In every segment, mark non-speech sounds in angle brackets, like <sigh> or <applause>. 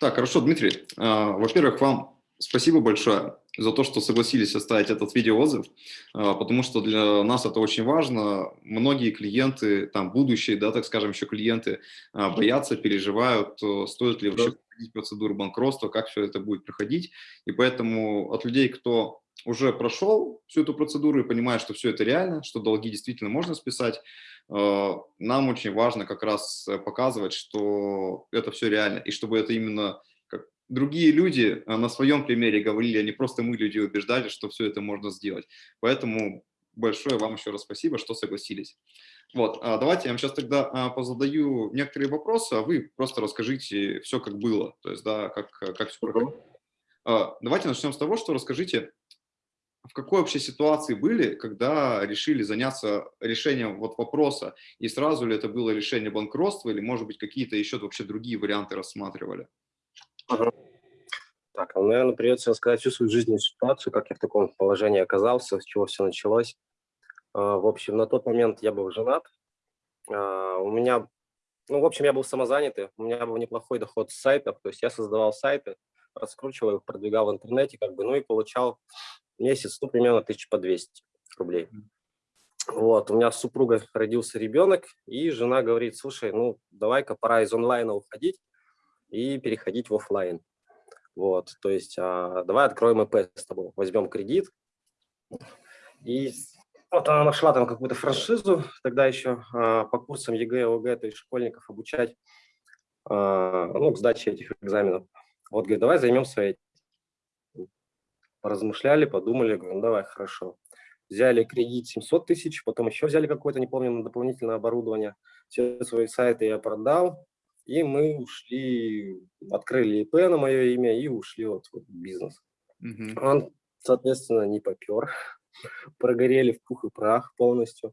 Так, хорошо, Дмитрий. А, во-первых, вам спасибо большое за то, что согласились оставить этот видеоотзыв, а, потому что для нас это очень важно. Многие клиенты, там будущие, да, так скажем, еще клиенты а, боятся, переживают, э, стоит ли вообще проходить процедуру банкротства, как все это будет проходить. И поэтому от людей, кто уже прошел всю эту процедуру и понимает, что все это реально, что долги действительно можно списать, нам очень важно как раз показывать, что это все реально, и чтобы это именно другие люди а, на своем примере говорили, а не просто мы люди убеждали, что все это можно сделать. Поэтому большое вам еще раз спасибо, что согласились. Вот, а давайте я вам сейчас тогда а, позадаю некоторые вопросы, а вы просто расскажите все, как было, то есть, да, как, как все проходило. Давайте начнем с того, что расскажите, в какой вообще ситуации были, когда решили заняться решением вот вопроса, и сразу ли это было решение банкротства, или, может быть, какие-то еще вообще другие варианты рассматривали? Так, ну, наверное, придется рассказать всю свою жизненную ситуацию, как я в таком положении оказался, с чего все началось. А, в общем, на тот момент я был женат. А, у меня, ну, в общем, я был самозанятый, у меня был неплохой доход с сайтов, то есть я создавал сайты, раскручивал их, продвигал в интернете, как бы, ну и получал месяц, ну, примерно тысяч по 200 рублей. Вот, у меня с супругой родился ребенок, и жена говорит, слушай, ну, давай-ка пора из онлайна уходить, и переходить в офлайн. Вот, то есть а, давай откроем ИП с тобой, возьмем кредит. И вот она нашла там какую-то франшизу, тогда еще а, по курсам ЕГЭ, ОГЭ, то есть школьников обучать, а, ну, к сдаче этих экзаменов. Вот, говорит, давай займемся этим. Поразмышляли, подумали, говорю, ну, давай, хорошо. Взяли кредит 700 тысяч, потом еще взяли какое-то, не помню, на дополнительное оборудование. Все свои сайты я продал, и мы ушли, открыли ИП на мое имя и ушли вот в бизнес. Угу. Он, соответственно, не попер. <laughs> Прогорели в пух и прах полностью.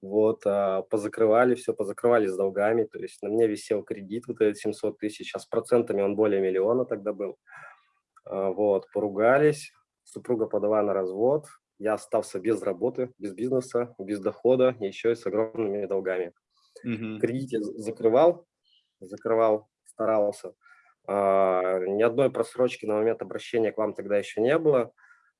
Вот, а, позакрывали все, позакрывали с долгами. То есть на мне висел кредит вот этот 700 тысяч, а с процентами он более миллиона тогда был. А, вот, поругались, супруга подала на развод, я остался без работы, без бизнеса, без дохода, еще и с огромными долгами. Угу. Кредит закрывал, закрывал, старался. А, ни одной просрочки на момент обращения к вам тогда еще не было.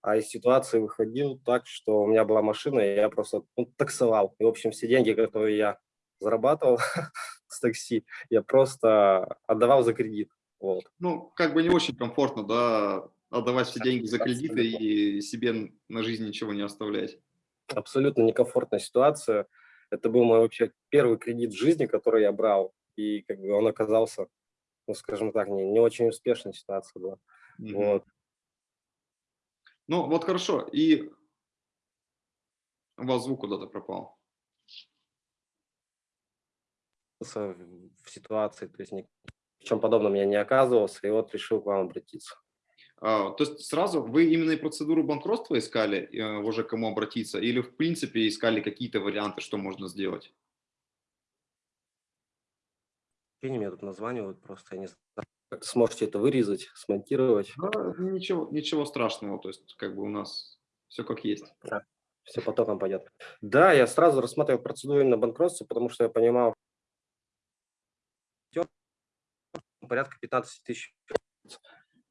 А из ситуации выходил так, что у меня была машина, и я просто ну, таксовал. И, в общем, все деньги, которые я зарабатывал <laughs> с такси, я просто отдавал за кредит. Вот. Ну, как бы не очень комфортно, да, отдавать все деньги за кредиты и себе на жизнь ничего не оставлять. Абсолютно некомфортная ситуация. Это был мой вообще первый кредит в жизни, который я брал и как бы он оказался, ну, скажем так, не, не очень успешной ситуация была. Mm -hmm. Вот. Ну, вот хорошо. И у вас звук куда-то пропал. В ситуации, то есть ни в чем подобном я не оказывался, и вот решил к вам обратиться. А, то есть сразу вы именно и процедуру банкротства искали, э, уже кому обратиться, или в принципе искали какие-то варианты, что можно сделать? мне тут названивают, просто я не знаю, как сможете это вырезать, смонтировать. Да, ничего, ничего страшного, то есть как бы у нас все как есть. Да, все потоком пойдет. Да, я сразу рассматривал процедуру именно банкротства, потому что я понимал, порядка 15 тысяч.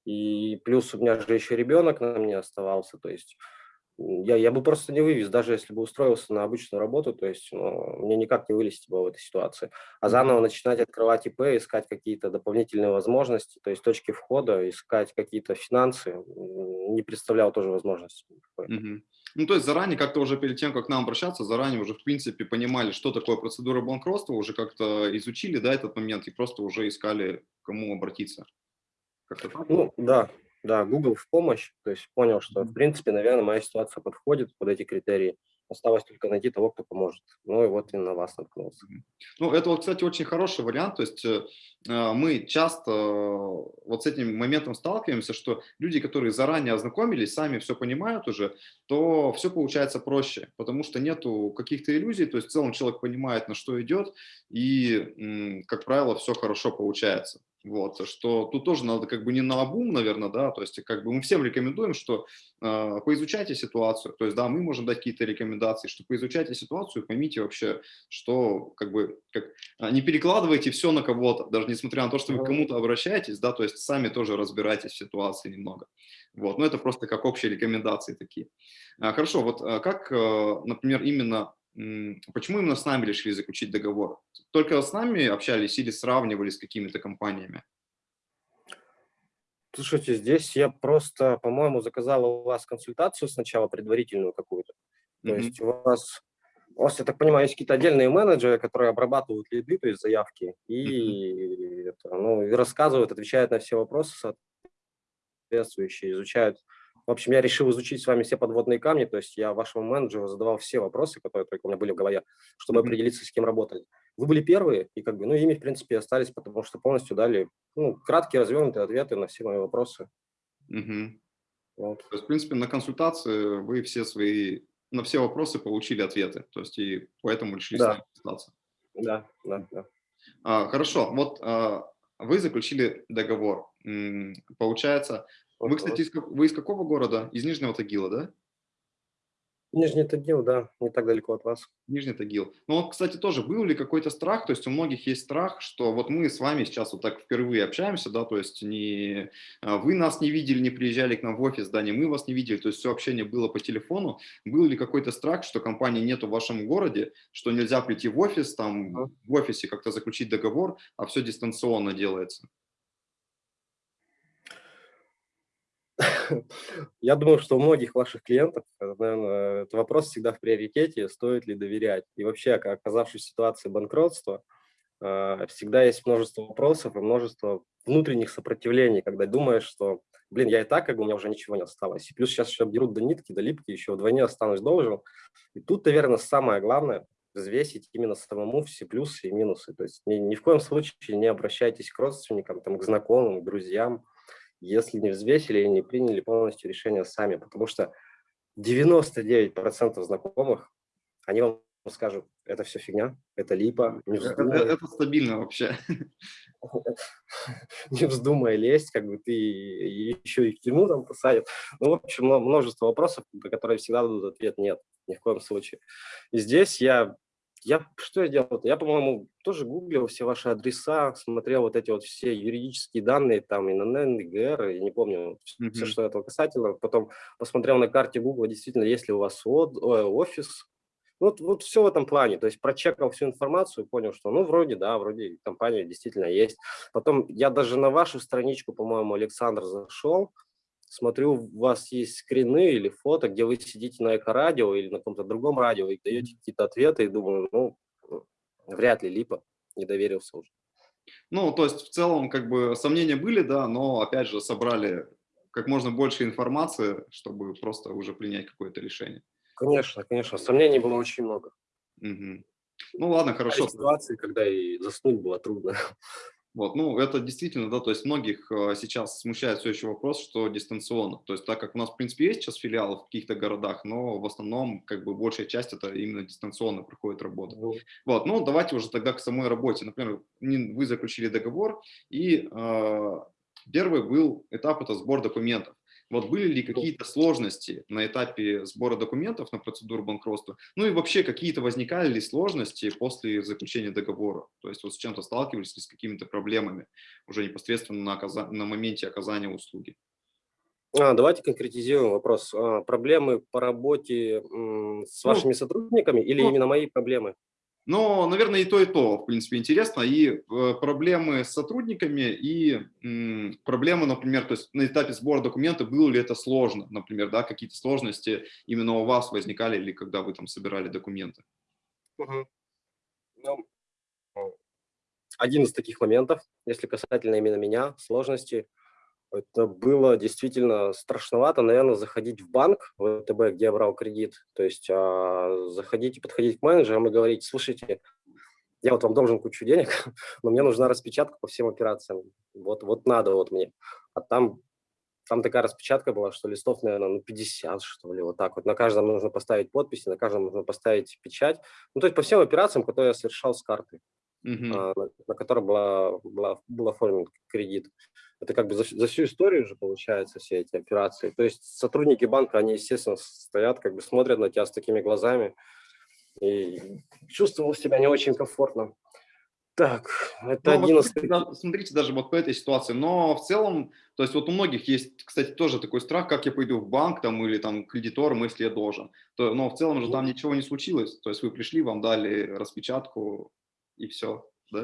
И плюс у меня же еще ребенок на мне оставался, то есть я, я бы просто не вывез, даже если бы устроился на обычную работу, то есть ну, мне никак не вылезти было в этой ситуации. А заново начинать открывать ИП, искать какие-то дополнительные возможности, то есть точки входа, искать какие-то финансы, не представлял тоже возможности. Угу. Ну, то есть заранее, как-то уже перед тем, как к нам обращаться, заранее уже, в принципе, понимали, что такое процедура банкротства, уже как-то изучили, да, этот момент, и просто уже искали, кому обратиться. Ну, да, да, Google в помощь, то есть понял, что, в принципе, наверное, моя ситуация подходит под эти критерии. Осталось только найти того, кто поможет. Ну и вот и на вас наткнулся. Ну, это, вот, кстати, очень хороший вариант. То есть э, э мы часто э, вот с этим моментом сталкиваемся, что люди, которые заранее ознакомились, сами все понимают уже, то все получается проще, потому что нету каких-то иллюзий, то есть в целом человек понимает, на что идет, и, как правило, все хорошо получается. Вот, что тут тоже надо как бы не на обум, наверное, да, то есть как бы мы всем рекомендуем, что э, поизучайте ситуацию, то есть да, мы можем дать какие-то рекомендации, что поизучайте ситуацию, поймите вообще, что как бы, как, а, не перекладывайте все на кого-то, даже несмотря на то, что вы к кому-то обращаетесь, да, то есть сами тоже разбирайтесь в ситуации немного. Вот, но это просто как общие рекомендации такие. А, хорошо, вот как, например, именно Почему именно с нами решили заключить договор? Только с нами общались или сравнивали с какими-то компаниями? Слушайте, здесь я просто, по-моему, заказал у вас консультацию сначала, предварительную какую-то. То mm -hmm. есть у вас, у вас, я так понимаю, есть какие-то отдельные менеджеры, которые обрабатывают лиды, то есть заявки, и, mm -hmm. это, ну, и рассказывают, отвечают на все вопросы соответствующие, изучают в общем, я решил изучить с вами все подводные камни, то есть я вашему менеджеру задавал все вопросы, которые только у меня были в голове, чтобы mm -hmm. определиться, с кем работать. Вы были первые, и как бы, ну, ими, в принципе, остались, потому что полностью дали, ну, краткие, развернутые ответы на все мои вопросы. Mm -hmm. вот. То есть, в принципе, на консультации вы все свои, на все вопросы получили ответы, то есть и поэтому решили да. с нами остаться. Да, да, да. А, хорошо, вот а, вы заключили договор. Получается, вы, кстати, из, вы из какого города? Из Нижнего Тагила, да? Нижний Тагил, да, не так далеко от вас. Нижний Тагил. Ну вот, кстати, тоже был ли какой-то страх, то есть у многих есть страх, что вот мы с вами сейчас вот так впервые общаемся, да, то есть не, а, вы нас не видели, не приезжали к нам в офис, да, не мы вас не видели, то есть все общение было по телефону. Был ли какой-то страх, что компании нету в вашем городе, что нельзя прийти в офис, там в офисе как-то заключить договор, а все дистанционно делается? <laughs> Я думаю, что у многих ваших клиентов, э, наверное, этот вопрос всегда в приоритете, стоит ли доверять. И вообще, оказавшись в ситуации банкротства, э, всегда есть множество вопросов и множество внутренних сопротивлений, когда думаешь, что, блин, я и так, как бы у меня уже ничего не осталось. И плюс сейчас еще обдерут до нитки, до липки, еще вдвойне останусь должен. И тут, наверное, самое главное – взвесить именно самому все плюсы и минусы. То есть ни, ни в коем случае не обращайтесь к родственникам, там, к знакомым, к друзьям, если не взвесили и не приняли полностью решение сами, потому что 99% знакомых, они вам скажут, это все фигня, это липа, не вздумай. Это, это стабильно вообще. <laughs> Не вздумай лезть, как бы ты еще и в тюрьму там посадят. Ну, в общем, множество вопросов, на которые всегда дадут ответ нет, ни в коем случае. И здесь я я что я делал? Я, по-моему, тоже гуглил все ваши адреса, смотрел вот эти вот все юридические данные, там, ИНН, ИГР, я не помню, mm -hmm. все, что этого касательно. Потом посмотрел на карте Google, действительно, есть ли у вас офис. Вот, вот все в этом плане. То есть прочекал всю информацию, понял, что, ну, вроде, да, вроде компания действительно есть. Потом я даже на вашу страничку, по-моему, Александр зашел, смотрю, у вас есть скрины или фото, где вы сидите на эко-радио или на каком-то другом радио и даете какие-то ответы, и думаю, ну, вряд ли липа, не доверился уже. Ну, то есть в целом как бы сомнения были, да, но опять же собрали как можно больше информации, чтобы просто уже принять какое-то решение. Конечно, конечно, сомнений было очень много. Угу. Ну ладно, хорошо. Ситуации, когда и заснуть было трудно. <laughs> Вот, ну, это действительно, да, то есть многих э, сейчас смущает все еще вопрос, что дистанционно. То есть так как у нас, в принципе, есть сейчас филиалы в каких-то городах, но в основном, как бы, большая часть это именно дистанционно проходит работа. Mm. Вот, ну, давайте уже тогда к самой работе. Например, вы заключили договор, и э, первый был этап – это сбор документов. Вот были ли какие-то сложности на этапе сбора документов на процедуру банкротства? Ну и вообще какие-то возникали ли сложности после заключения договора? То есть вот с чем-то сталкивались ли с какими-то проблемами уже непосредственно на, оказа... на моменте оказания услуги? А, давайте конкретизируем вопрос. А, проблемы по работе с ну, вашими ну, сотрудниками или ну, именно мои проблемы? Но, наверное, и то, и то, в принципе, интересно. И э, проблемы с сотрудниками, и проблемы, например, то есть на этапе сбора документов, было ли это сложно, например, да, какие-то сложности именно у вас возникали, или когда вы там собирали документы? Угу. Ну, один из таких моментов, если касательно именно меня, сложности – это было действительно страшновато, наверное, заходить в банк, в ВТБ, где я брал кредит, то есть а, заходить и подходить к менеджерам и говорить, слушайте, я вот вам должен кучу денег, <laughs> но мне нужна распечатка по всем операциям, вот, вот надо вот мне. А там, там такая распечатка была, что листов, наверное, ну 50, что ли, вот так вот. На каждом нужно поставить подписи, на каждом нужно поставить печать. Ну, то есть по всем операциям, которые я совершал с карты. Uh -huh. на, на которой была, была, был оформлен кредит. Это как бы за, за всю историю уже получается все эти операции. То есть сотрудники банка, они, естественно, стоят, как бы смотрят на тебя с такими глазами. И чувствовал себя не очень комфортно. Так, это ну, один вот, из... Смотрите, даже вот по этой ситуации. Но в целом, то есть вот у многих есть, кстати, тоже такой страх, как я пойду в банк там или там кредитором, если я должен. То, но в целом же там ничего не случилось. То есть вы пришли, вам дали распечатку и все, да?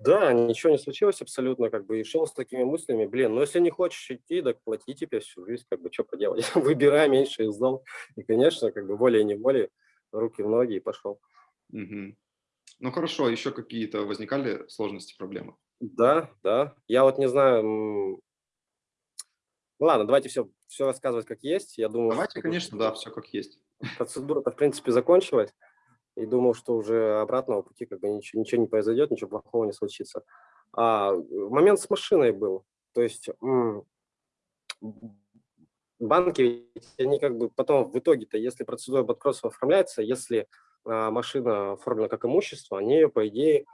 Да, ничего не случилось абсолютно, как бы, и шел с такими мыслями, блин, ну если не хочешь идти, так плати тебе всю жизнь, как бы, что поделать, <laughs> выбирай меньше из зол. И, конечно, как бы, волей-неволей, руки в ноги и пошел. Угу. Ну хорошо, еще какие-то возникали сложности, проблемы? Да, да. Я вот не знаю. Ладно, давайте все, все рассказывать как есть. Я думаю, давайте, конечно, да, все как есть. Процедура-то, в принципе, закончилась. И думал, что уже обратного пути как бы ничего, ничего не произойдет, ничего плохого не случится. А момент с машиной был. То есть банки, они как бы потом в итоге-то, если процедура банкротства оформляется, если а, машина оформлена как имущество, они ее, по идее,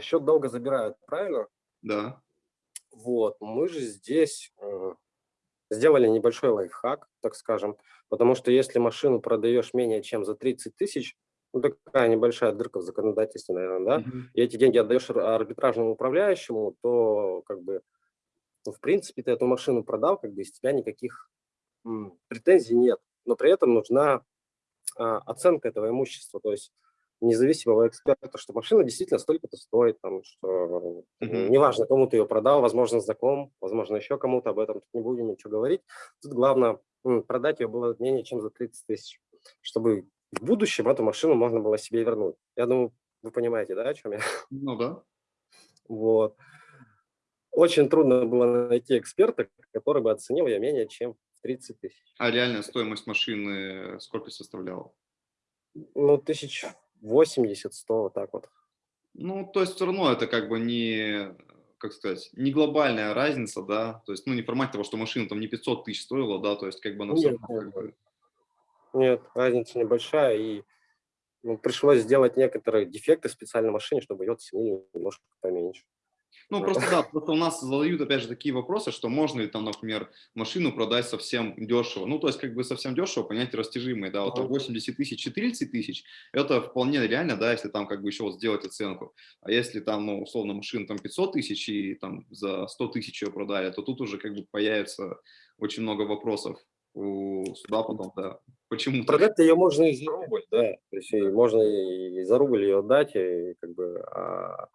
счет долго забирают, правильно? Да. Вот, мы же здесь э, сделали небольшой лайфхак, так скажем, потому что если машину продаешь менее чем за 30 тысяч, ну такая небольшая дырка в законодательстве, наверное, да, mm -hmm. и эти деньги отдаешь арбитражному управляющему, то как бы, ну, в принципе, ты эту машину продал, как бы из тебя никаких претензий нет, но при этом нужна а, оценка этого имущества, то есть независимого эксперта, что машина действительно столько-то стоит, там, что mm-hmm. неважно, кому ты ее продал, возможно, знаком, возможно, еще кому-то об этом, тут не будем ничего говорить. Тут главное продать ее было менее чем за 30 тысяч, чтобы в будущем эту машину можно было себе вернуть. Я думаю, вы понимаете, да, о чем я? Ну да. <laughs> Вот. Очень трудно было найти эксперта, который бы оценил ее менее чем 30 тысяч. А реальная стоимость машины сколько составляла? Ну, тысяч 80, 100, вот так вот. Ну, то есть все равно это как бы не, как сказать, не глобальная разница, да, то есть, ну, не формат того, что машина там не 500 тысяч стоила, да, то есть как бы она все равно как бы... Нет, разница небольшая, и ну, пришлось сделать некоторые дефекты в специальной машине, чтобы ее оценили немножко поменьше. Ну, просто да, просто у нас задают, опять же, такие вопросы, что можно ли там, например, машину продать совсем дешево. Ну, то есть, как бы совсем дешево, понятие растяжимое, да, вот 80 тысяч и 30 тысяч, это вполне реально, да, если там как бы еще вот сделать оценку. А если там, ну, условно, машина там 500 тысяч и там за 100 тысяч ее продали, то тут уже как бы появится очень много вопросов у суда потом, да. Почему? Продать-то ее можно и за рубль, да, то есть можно и за рубль ее отдать, и как бы... А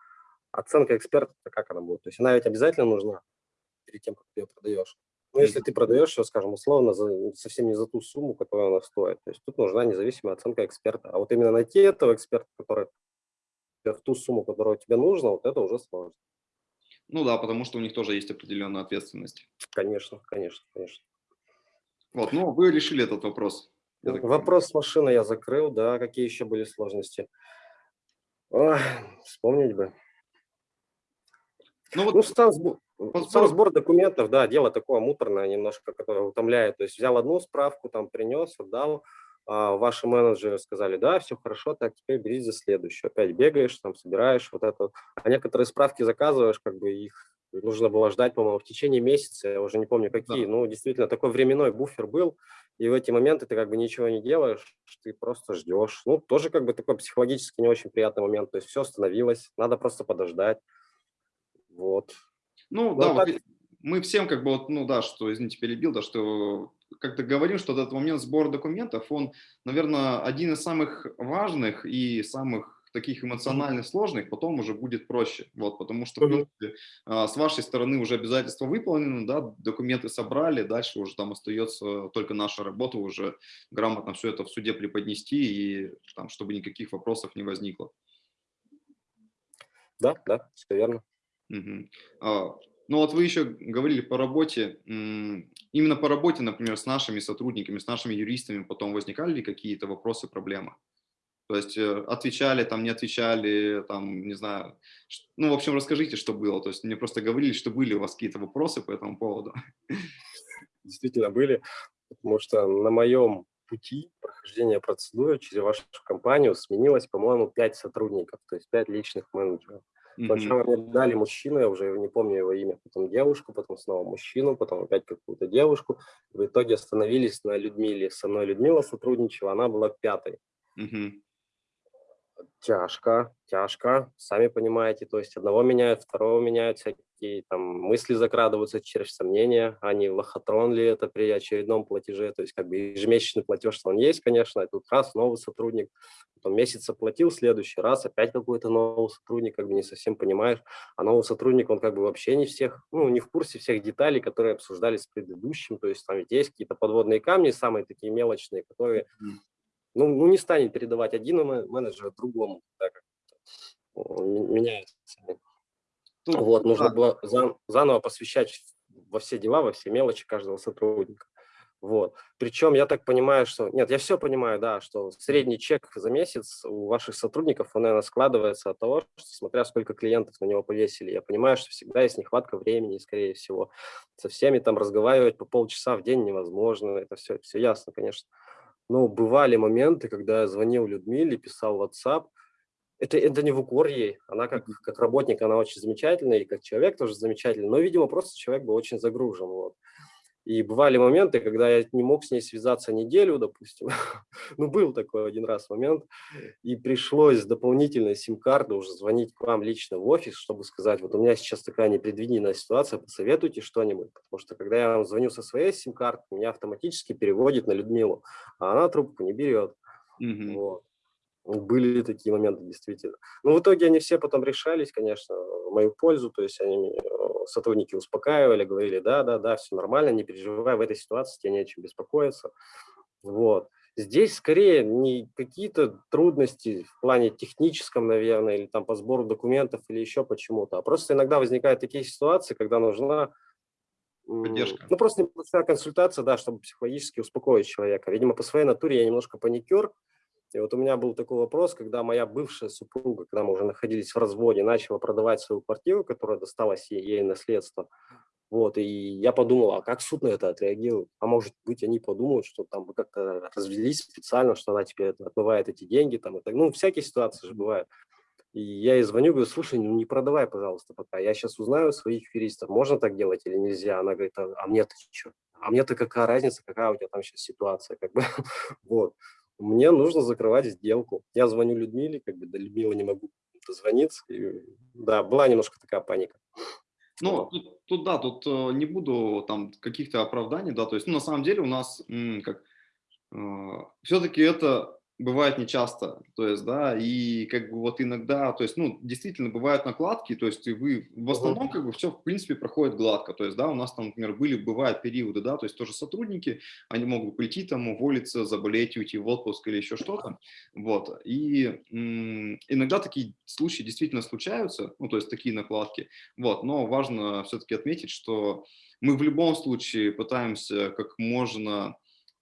оценка эксперта, как она будет? То есть она ведь обязательно нужна перед тем, как ты ее продаешь. Ну, если ты продаешь ее, скажем, условно, за, совсем не за ту сумму, которую она стоит. То есть тут нужна независимая оценка эксперта. А вот именно найти этого эксперта, который в ту сумму, которая тебе нужна, вот это уже сложно. Ну да, потому что у них тоже есть определенная ответственность. Конечно, конечно, конечно. Вот, ну вы решили этот вопрос. Вопрос с машиной я закрыл, да. Какие еще были сложности? Ой, вспомнить бы. Ну, вот, ну сам, сбор, сам сбор документов, да, дело такое муторное немножко, которое утомляет. То есть взял одну справку, там принес, отдал, а ваши менеджеры сказали, да, все хорошо, так теперь бери за следующую. Опять бегаешь, там собираешь вот это. А некоторые справки заказываешь, как бы их нужно было ждать, по-моему, в течение месяца, я уже не помню какие. Да. Ну, действительно, такой временной буфер был, и в эти моменты ты как бы ничего не делаешь, ты просто ждешь. Ну, тоже как бы такой психологически не очень приятный момент. То есть все остановилось, надо просто подождать. Вот. Ну, вот да, так... мы всем как бы, вот, ну да, что, извините, перебил, да, что как-то говорим, что этот момент сбора документов, он, наверное, один из самых важных и самых таких эмоционально сложных, потом уже будет проще, вот, потому что, в принципе, а, с вашей стороны уже обязательства выполнены, да, документы собрали, дальше уже там остается только наша работа, уже грамотно все это в суде преподнести, и там, чтобы никаких вопросов не возникло. Да, да, все верно. Угу. А, ну вот вы еще говорили по работе, именно по работе, например, с нашими сотрудниками, с нашими юристами потом возникали ли какие-то вопросы, проблемы? То есть э, отвечали, там не отвечали, там, не знаю, ну, в общем, расскажите, что было. То есть мне просто говорили, что были у вас какие-то вопросы по этому поводу. Действительно были, потому что на моем пути прохождения процедуры через вашу компанию сменилось, по-моему, 5 сотрудников, то есть 5 личных менеджеров. Сначала мне дали мужчину, я уже не помню его имя, потом девушку, потом снова мужчину, потом опять какую-то девушку. В итоге остановились на Людмиле. Со мной Людмила сотрудничала, она была пятой. Угу. Тяжко, тяжко, сами понимаете. То есть одного меняют, второго меняют, всякие там мысли закрадываются через сомнения, а не лохотрон ли это при очередном платеже. То есть как бы ежемесячный платеж, он есть, конечно, и тут раз новый сотрудник, потом месяц оплатил, следующий раз опять какой-то новый сотрудник, как бы не совсем понимаешь. А новый сотрудник, он как бы вообще не всех, ну, не в курсе всех деталей, которые обсуждались с предыдущим. То есть там ведь есть какие-то подводные камни, самые такие мелочные, которые ну, ну не станет передавать один менеджер другому, так как меняется. Тут, вот, нужно да. было зан, заново посвящать во все дела, во все мелочи каждого сотрудника. Вот. Причем я так понимаю, что... Нет, я все понимаю, да, что средний чек за месяц у ваших сотрудников, он, наверное, складывается от того, что смотря сколько клиентов на него повесили. Я понимаю, что всегда есть нехватка времени, скорее всего. Со всеми там разговаривать по полчаса в день невозможно. Это все, все ясно, конечно. Но бывали моменты, когда я звонил Людмиле, писал в WhatsApp. Это, это не в укор ей. Она как, как работник, она очень замечательная, и как человек тоже замечательный. Но, видимо, просто человек был очень загружен. Вот. И бывали моменты, когда я не мог с ней связаться неделю, допустим. <laughs> ну, был такой один раз момент. И пришлось с дополнительной сим-карты уже звонить к вам лично в офис, чтобы сказать, вот у меня сейчас такая непредвиденная ситуация, посоветуйте что-нибудь. Потому что когда я вам звоню со своей сим-карты, меня автоматически переводит на Людмилу, а она трубку не берет. Mm -hmm. вот. Были такие моменты, действительно. Но в итоге они все потом решались, конечно, в мою пользу. То есть они, э, сотрудники успокаивали, говорили, да, да, да, все нормально, не переживай, в этой ситуации тебе не о чем беспокоиться. Вот. Здесь скорее не какие-то трудности в плане техническом, наверное, или там по сбору документов, или еще почему-то, а просто иногда возникают такие ситуации, когда нужна Поддержка. Ну, просто небольшая консультация, да, чтобы психологически успокоить человека. Видимо, по своей натуре я немножко паникер, и вот у меня был такой вопрос, когда моя бывшая супруга, когда мы уже находились в разводе, начала продавать свою квартиру, которая досталась ей, ей наследство. Вот, и я подумал, а как суд на это отреагирует? А может быть, они подумают, что там вы как-то развелись специально, что она теперь отмывает эти деньги, там, и так. ну, всякие ситуации же бывают. И я ей звоню, говорю, слушай, ну не продавай, пожалуйста, пока. Я сейчас узнаю своих юристов, можно так делать или нельзя. Она говорит, а, а мне-то что? А мне-то какая разница, какая у тебя там сейчас ситуация, как бы, <laughs> вот мне нужно закрывать сделку. Я звоню Людмиле, как бы до Людмилы не могу дозвониться. И, да, была немножко такая паника. Ну, тут, тут да, тут э, не буду там каких-то оправданий, да, то есть, ну, на самом деле у нас, как, э, все-таки это бывает нечасто, то есть, да, и как бы вот иногда, то есть, ну, действительно бывают накладки, то есть вы в основном как бы все в принципе проходит гладко, то есть, да, у нас там, например, были, бывают периоды, да, то есть тоже сотрудники, они могут прийти там, уволиться, заболеть, уйти в отпуск или еще что-то, вот, и иногда такие случаи действительно случаются, ну, то есть такие накладки, вот, но важно все-таки отметить, что мы в любом случае пытаемся как можно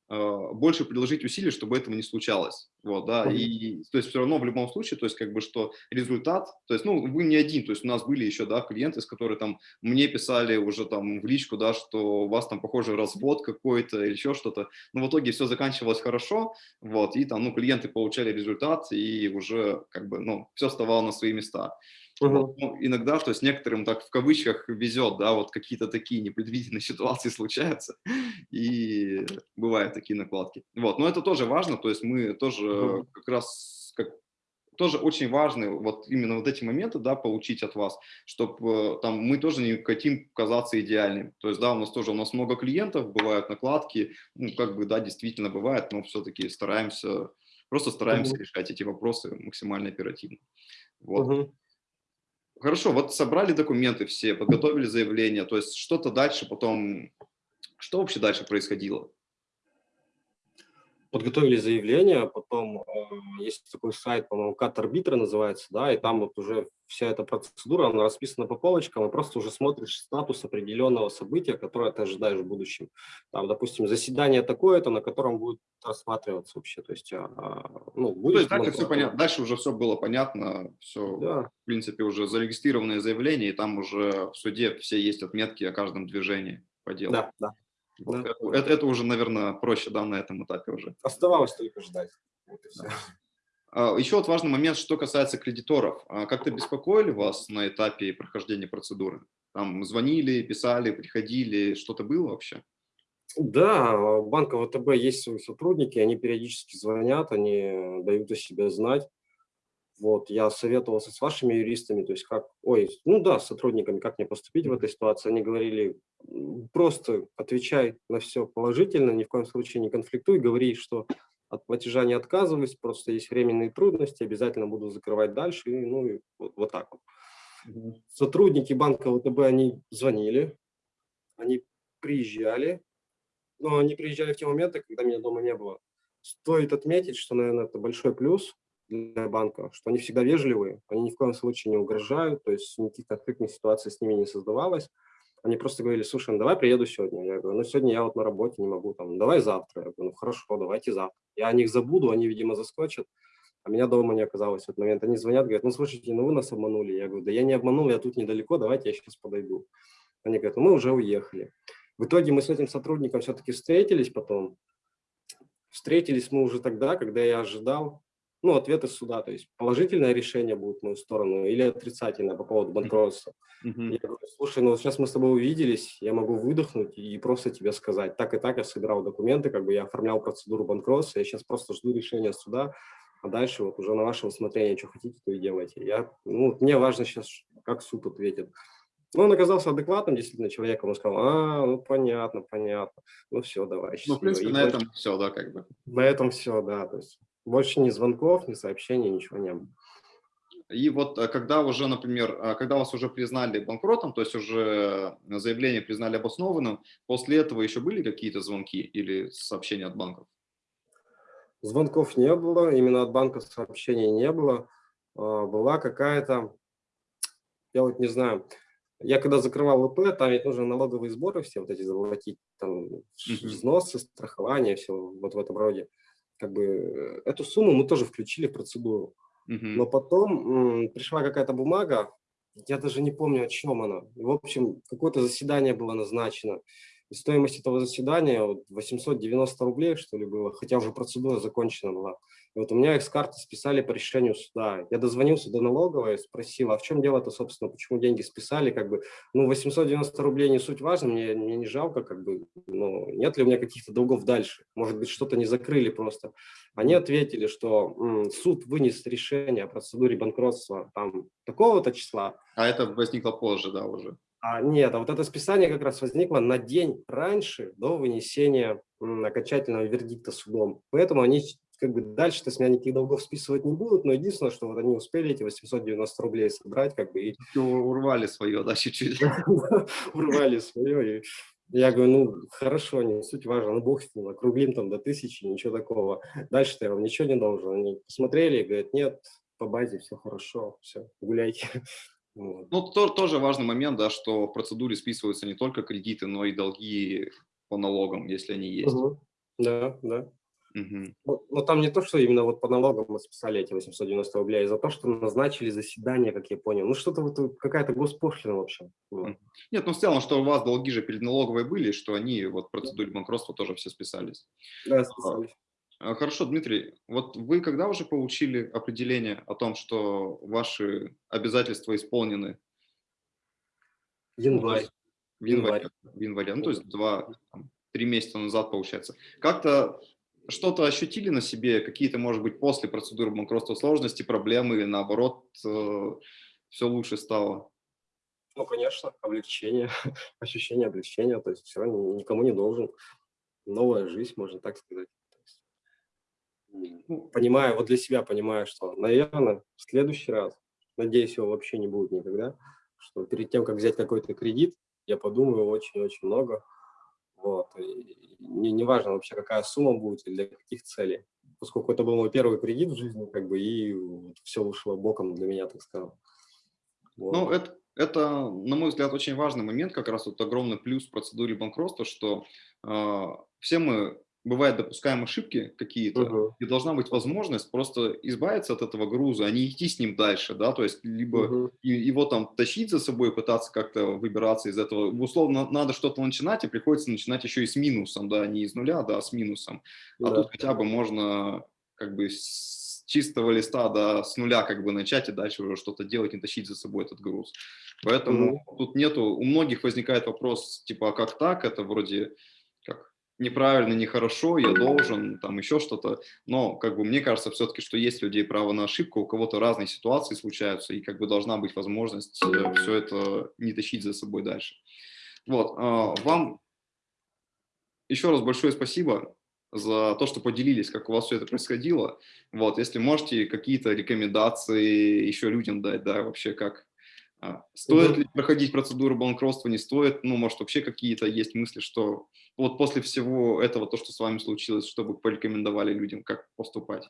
больше приложить усилий, чтобы этого не случалось. Вот, да, и то есть все равно в любом случае, то есть как бы что результат, то есть, ну, вы не один, то есть у нас были еще, да, клиенты, с которыми там мне писали уже там в личку, да, что у вас там, похоже, развод какой-то или еще что-то, но в итоге все заканчивалось хорошо, вот, и там, ну, клиенты получали результат, и уже как бы, ну, все вставало на свои места. Угу. Ну, иногда, то есть некоторым так в кавычках везет, да, вот какие-то такие непредвиденные <laughs> ситуации случаются, и бывают такие накладки. Вот, но это тоже важно, то есть мы тоже угу. как раз, как, тоже очень важны вот именно вот эти моменты, да, получить от вас, чтобы э, там мы тоже не хотим казаться идеальным. То есть, да, у нас тоже, у нас много клиентов, бывают накладки, ну, как бы, да, действительно бывает, но все-таки стараемся, просто стараемся угу. решать эти вопросы максимально оперативно. Вот. Угу. Хорошо, вот собрали документы все, подготовили заявление, то есть что-то дальше потом, что вообще дальше происходило? Подготовили заявление, потом э, есть такой сайт, по-моему, Кат-арбитра называется, да, и там вот уже вся эта процедура, она расписана по полочкам, и просто уже смотришь статус определенного события, которое ты ожидаешь в будущем. Там, допустим, заседание такое-то, на котором будет рассматриваться вообще, то есть, а, ну, будет... То есть дальше все понятно, дальше уже все было понятно, все, да. в принципе, уже зарегистрированное заявление, и там уже в суде все есть отметки о каждом движении по делу. Да, да. Да. Это, это уже, наверное, проще, да, на этом этапе уже. Оставалось только ждать. Вот да. А, Еще вот важный момент, что касается кредиторов. А Как-то беспокоили вас на этапе прохождения процедуры? Там звонили, писали, приходили, что-то было вообще? Да, у банка ВТБ есть свои сотрудники, они периодически звонят, они дают о себе знать. Вот, я советовался с вашими юристами, то есть как, ой, ну да, с сотрудниками, как мне поступить в этой ситуации. Они говорили, просто отвечай на все положительно, ни в коем случае не конфликтуй, говори, что от платежа не отказываюсь, просто есть временные трудности, обязательно буду закрывать дальше, и, ну и вот, вот так вот. Сотрудники банка ВТБ, они звонили, они приезжали, но они приезжали в те моменты, когда меня дома не было. Стоит отметить, что, наверное, это большой плюс для банка, что они всегда вежливые, они ни в коем случае не угрожают, то есть никаких конфликтных ситуаций с ними не создавалось. Они просто говорили, слушай, ну давай приеду сегодня. Я говорю, ну сегодня я вот на работе не могу, там, давай завтра. Я говорю, ну хорошо, давайте завтра. Я о них забуду, они, видимо, заскочат, а меня дома не оказалось в этот момент. Они звонят, говорят, ну слушайте, ну вы нас обманули. Я говорю, да я не обманул, я тут недалеко, давайте я сейчас подойду. Они говорят, ну мы уже уехали. В итоге мы с этим сотрудником все-таки встретились потом. Встретились мы уже тогда, когда я ожидал ну, ответы суда, то есть положительное решение будет в мою сторону или отрицательное по поводу банкротства. Mm -hmm. Я говорю, слушай, ну сейчас мы с тобой увиделись, я могу выдохнуть и просто тебе сказать, так и так я собирал документы, как бы я оформлял процедуру банкротства, я сейчас просто жду решения суда, а дальше вот уже на ваше усмотрение, что хотите, то и делайте. Я, ну, мне важно сейчас, как суд ответит. Ну, он оказался адекватным действительно человеком, он сказал, а, ну, понятно, понятно, ну, все, давай. Ну, в принципе, и на этом все, да, как бы. На этом все, да, то есть больше ни звонков, ни сообщений, ничего не было. И вот э, когда уже, например, э, когда вас уже признали банкротом, то есть уже заявление признали обоснованным, после этого еще были какие-то звонки или сообщения от банков? Звонков не было, именно от банка сообщений не было. А, была какая-то, я вот не знаю, я когда закрывал ВП, там ведь нужно налоговые сборы все вот эти заплатить, там взносы, страхование, все вот в этом роде как бы эту сумму мы тоже включили в процедуру. Uh -huh. Но потом пришла какая-то бумага, я даже не помню, о чем она. В общем, какое-то заседание было назначено. И стоимость этого заседания вот 890 рублей, что ли, было, хотя уже процедура закончена была. И вот у меня их с карты списали по решению суда. Я дозвонился до налоговой, спросил, а в чем дело-то, собственно, почему деньги списали, как бы, ну, 890 рублей не суть важно, мне, мне не жалко, как бы, ну, нет ли у меня каких-то долгов дальше, может быть, что-то не закрыли просто. Они ответили, что м, суд вынес решение о процедуре банкротства там такого-то числа. А это возникло позже, да, уже? А, нет, а вот это списание как раз возникло на день раньше, до вынесения окончательного вердикта судом. Поэтому они как бы дальше-то с меня никаких долгов списывать не будут, но единственное, что вот они успели эти 890 рублей собрать, как бы и... Урвали свое, да, чуть-чуть. <laughs> Урвали свое, и я говорю, ну, хорошо, не суть важно, ну, бог с ним, округлим там до тысячи, ничего такого. Дальше-то я вам ничего не должен. Они посмотрели и говорят, нет, по базе все хорошо, все, гуляйте. Вот. Ну, то, тоже важный момент, да, что в процедуре списываются не только кредиты, но и долги по налогам, если они есть. Угу. Да, да. Угу. Но, но там не то, что именно вот по налогам мы списали эти 890 рублей, а за то, что назначили заседание, как я понял. Ну, что-то вот какая-то госпошлина вообще. Вот. Нет, ну в целом, что у вас долги же перед налоговой были, что они вот в процедуре банкротства тоже все списались. Да, списались. А, хорошо, Дмитрий, вот вы когда уже получили определение о том, что ваши обязательства исполнены? Январь. Ну, в январе. В январе. Ну, то есть два, три месяца назад, получается. Как-то что-то ощутили на себе, какие-то, может быть, после процедуры банкротства сложности, проблемы или наоборот, э, все лучше стало? Ну, конечно, облегчение, <laughs> ощущение облегчения, то есть все, никому не должен. Новая жизнь, можно так сказать. Ну, понимаю, вот для себя понимаю, что, наверное, в следующий раз, надеюсь, его вообще не будет никогда, что перед тем, как взять какой-то кредит, я подумаю очень-очень много, вот. И не, не важно вообще, какая сумма будет и для каких целей. Поскольку это был мой первый кредит в жизни, как бы, и вот все ушло боком для меня, так скажем. Вот. Ну, это, это, на мой взгляд, очень важный момент, как раз вот огромный плюс в процедуре банкротства, что э, все мы бывает допускаем ошибки какие-то, угу. и должна быть возможность просто избавиться от этого груза, а не идти с ним дальше, да, то есть либо угу. его там тащить за собой, пытаться как-то выбираться из этого. Условно, надо что-то начинать, и приходится начинать еще и с минусом, да, не из нуля, да, а с минусом. А да. тут хотя бы можно как бы чистого листа, да, с нуля как бы начать и дальше уже что-то делать, не тащить за собой этот груз. Поэтому -hmm. тут нету, у многих возникает вопрос, типа, а как так, это вроде неправильно, нехорошо, я должен, там еще что-то, но как бы мне кажется все-таки, что есть людей право на ошибку, у кого-то разные ситуации случаются, и как бы должна быть возможность э, все это не тащить за собой дальше. Вот, а, вам еще раз большое спасибо за то, что поделились, как у вас все это происходило. Вот, если можете какие-то рекомендации еще людям дать, да, вообще как, а, стоит ли проходить процедуру банкротства, не стоит, ну, может, вообще какие-то есть мысли, что вот после всего этого, то, что с вами случилось, чтобы порекомендовали людям, как поступать?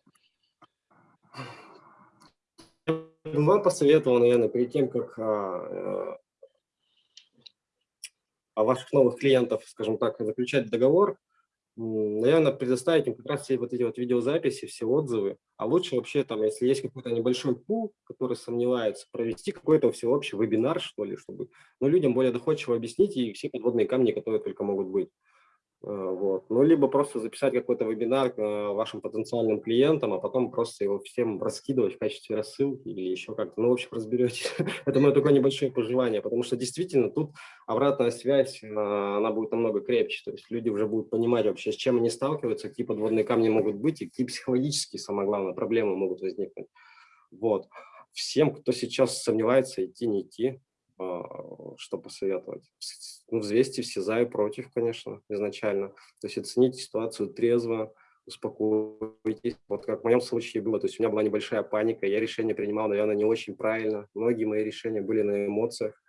Вам посоветовал, наверное, перед тем, как а, а, ваших новых клиентов, скажем так, заключать договор, наверное, предоставить им как раз все вот эти вот видеозаписи, все отзывы. А лучше вообще там, если есть какой-то небольшой пул, который сомневается, провести какой-то всеобщий вебинар, что ли, чтобы ну, людям более доходчиво объяснить и все подводные камни, которые только могут быть. Э, вот. Ну, либо просто записать какой-то вебинар э, вашим потенциальным клиентам, а потом просто его всем раскидывать в качестве рассылки или еще как-то. Ну, в общем, разберетесь. <laughs> Это мое такое небольшое пожелание, потому что действительно тут обратная связь, э, она будет намного крепче. То есть люди уже будут понимать вообще, с чем они сталкиваются, какие подводные камни могут быть и какие психологические, самое главное, проблемы могут возникнуть. Вот. Всем, кто сейчас сомневается, идти, не идти, что посоветовать? Ну, взвесьте все за и против, конечно, изначально. То есть оцените ситуацию трезво, успокойтесь. Вот как в моем случае было, то есть у меня была небольшая паника, я решение принимал, наверное, не очень правильно. Многие мои решения были на эмоциях.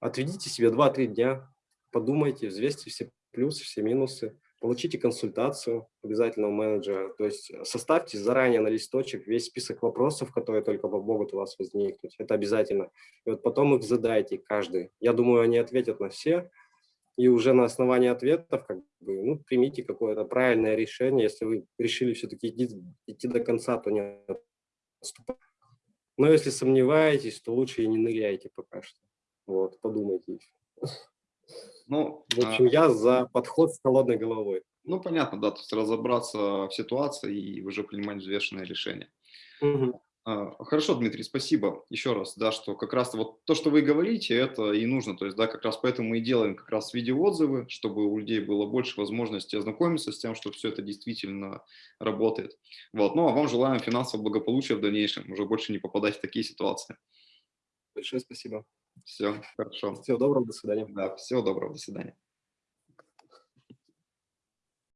Отведите себе 2-3 дня, подумайте, взвесьте все плюсы, все минусы получите консультацию обязательно у менеджера, то есть э, составьте заранее на листочек весь список вопросов, которые только могут у вас возникнуть, это обязательно. И вот потом их задайте каждый. Я думаю, они ответят на все, и уже на основании ответов как бы, ну, примите какое-то правильное решение. Если вы решили все-таки идти, идти до конца, то не отступайте. Но если сомневаетесь, то лучше и не ныряйте пока что. Вот, подумайте. Ну, в общем, а... я за подход с холодной головой. Ну, понятно, да, то есть разобраться в ситуации и уже принимать взвешенное решение. Угу. Хорошо, Дмитрий, спасибо еще раз, да, что как раз вот то, что вы говорите, это и нужно, то есть, да, как раз поэтому мы и делаем как раз видеоотзывы, чтобы у людей было больше возможности ознакомиться с тем, что все это действительно работает. Вот, ну, а вам желаем финансового благополучия в дальнейшем, уже больше не попадать в такие ситуации. Большое спасибо. Все, хорошо. Всего доброго, до свидания. Да, всего доброго, до свидания.